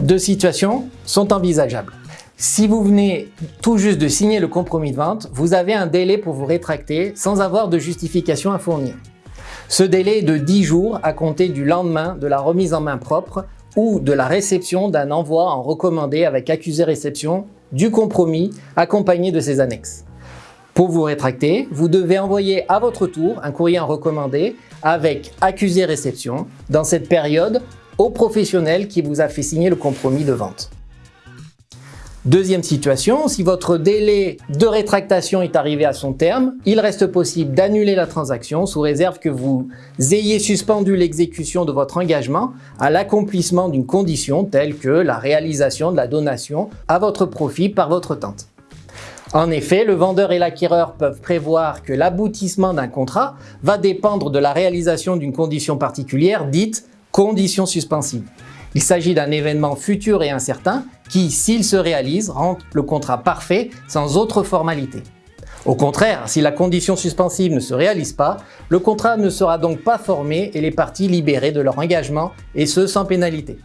Deux situations sont envisageables. Si vous venez tout juste de signer le compromis de vente, vous avez un délai pour vous rétracter sans avoir de justification à fournir. Ce délai est de 10 jours à compter du lendemain de la remise en main propre ou de la réception d'un envoi en recommandé avec accusé-réception du compromis accompagné de ses annexes. Pour vous rétracter, vous devez envoyer à votre tour un courrier recommandé avec accusé-réception dans cette période au professionnel qui vous a fait signer le compromis de vente. Deuxième situation, si votre délai de rétractation est arrivé à son terme, il reste possible d'annuler la transaction sous réserve que vous ayez suspendu l'exécution de votre engagement à l'accomplissement d'une condition telle que la réalisation de la donation à votre profit par votre tante. En effet, le vendeur et l'acquéreur peuvent prévoir que l'aboutissement d'un contrat va dépendre de la réalisation d'une condition particulière dite Conditions suspensives. Il s'agit d'un événement futur et incertain qui, s'il se réalise, rend le contrat parfait sans autre formalité. Au contraire, si la condition suspensive ne se réalise pas, le contrat ne sera donc pas formé et les parties libérées de leur engagement, et ce sans pénalité.